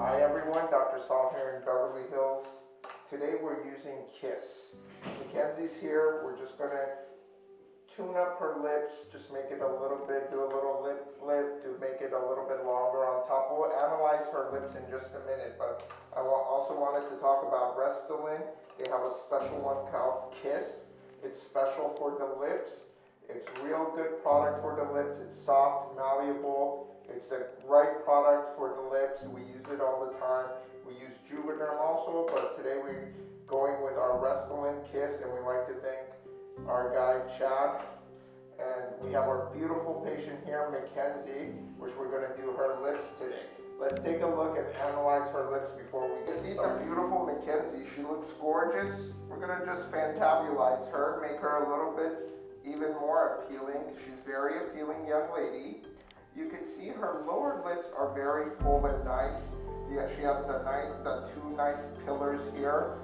Hi everyone, Dr. Saul here in Beverly Hills. Today we're using Kiss. Mackenzie's here, we're just gonna tune up her lips, just make it a little bit, do a little lip flip to make it a little bit longer on top. We'll analyze her lips in just a minute, but I also wanted to talk about Restylane. They have a special one called Kiss. It's special for the lips. It's real good product for the lips. It's soft, malleable. It's the right product for the lips. We use it all the time. We use Juvederm also, but today we're going with our Restylane Kiss, and we like to thank our guy Chad. And we have our beautiful patient here, Mackenzie, which we're gonna do her lips today. Let's take a look and analyze her lips before we get See the beautiful Mackenzie, she looks gorgeous. We're gonna just fantabulize her, make her a little bit even more appealing. She's very appealing young lady. You can see her lower lips are very full and nice. Yeah, she has the, nice, the two nice pillars here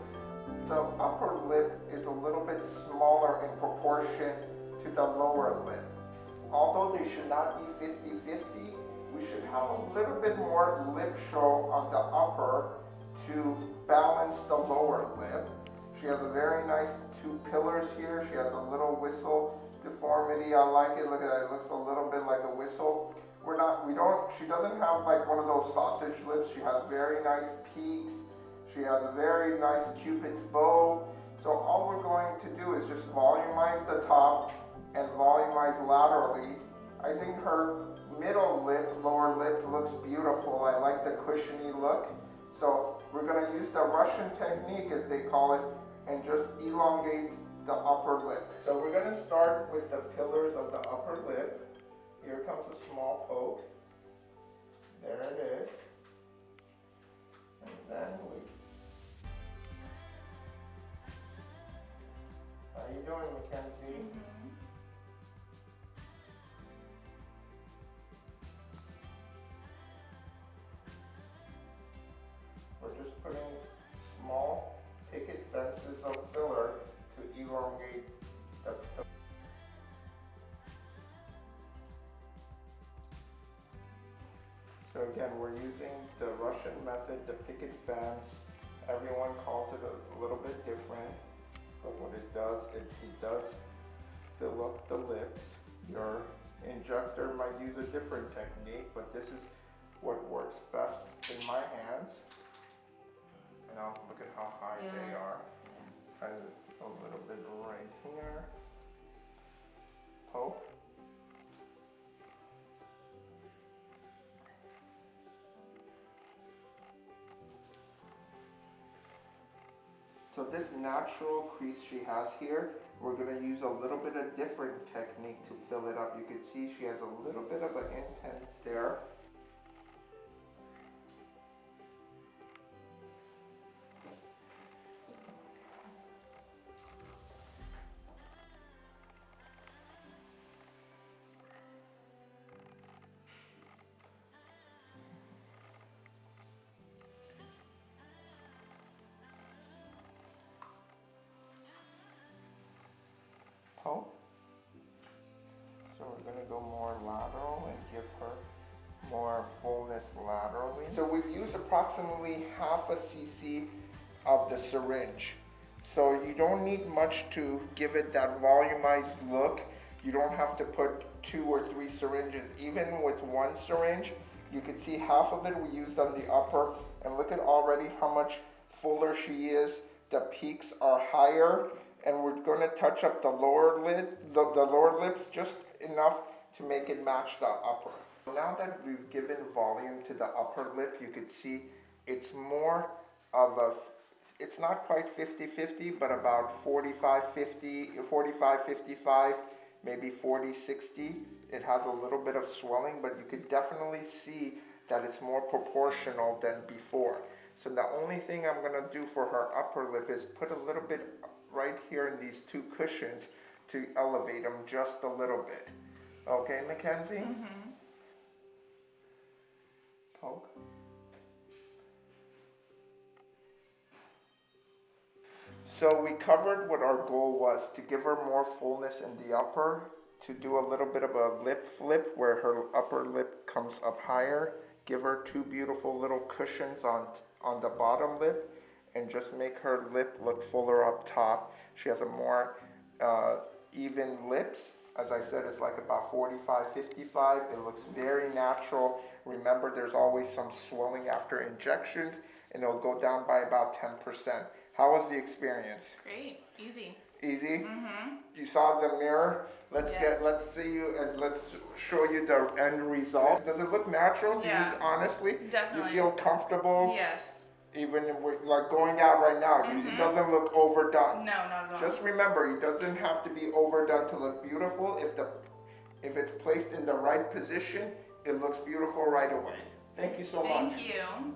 the upper lip is a little bit smaller in proportion to the lower lip. Although they should not be 50-50, we should have a little bit more lip show on the upper to balance the lower lip. She has a very nice two pillars here. She has a little whistle deformity. I like it. Look at that. It looks a little bit like a whistle. We're not, we don't, she doesn't have like one of those sausage lips. She has very nice peaks she has a very nice cupid's bow. So all we're going to do is just volumize the top and volumize laterally. I think her middle lip, lower lip looks beautiful. I like the cushiony look. So we're going to use the Russian technique as they call it and just elongate the upper lip. So we're going to start with the pillars of the upper lip. Here comes a small poke. There it is. And then we How you doing, Mackenzie? Mm -hmm. We're just putting small picket fences of filler to elongate So again, we're using the Russian method, the picket fence. Everyone calls it a little bit different. But what it does, it, it does fill up the lips. Your injector might use a different technique, but this is what works best in my hands. Now look at how high yeah. they are. And a little bit right here. Poke. This natural crease she has here, we're going to use a little bit of different technique to fill it up. You can see she has a little bit of an indent there. Going to go more lateral and give her more fullness laterally. So we've used approximately half a cc of the syringe. So you don't need much to give it that volumized look. You don't have to put two or three syringes. Even with one syringe, you can see half of it we used on the upper and look at already how much fuller she is. The peaks are higher and we're going to touch up the lower lid, the, the lower lips just enough to make it match the upper. Now that we've given volume to the upper lip, you can see it's more of a, it's not quite 50-50, but about 45-50, 45-55, maybe 40-60. It has a little bit of swelling, but you can definitely see that it's more proportional than before. So the only thing I'm gonna do for her upper lip is put a little bit right here in these two cushions to elevate them just a little bit. Okay, Mackenzie? Mm -hmm. Poke. So we covered what our goal was to give her more fullness in the upper, to do a little bit of a lip flip where her upper lip comes up higher, give her two beautiful little cushions on, on the bottom lip and just make her lip look fuller up top. She has a more uh, even lips. As I said, it's like about 45, 55. It looks very natural. Remember, there's always some swelling after injections and it'll go down by about 10%. How was the experience? Great, easy. Easy? Mm-hmm. You saw the mirror. Let's Yes. get, let's see you and let's show you the end result. Does it look natural? Do you- Yeah. honestly, Definitely. you feel comfortable? Yes. Even if we're like going out right now, you- it mm-hmm. doesn't look overdone. No, not at all. Just remember, it doesn't have to be overdone to look beautiful. If the, if it's placed in the right position, it looks beautiful right away. Thank you so much. Thank you.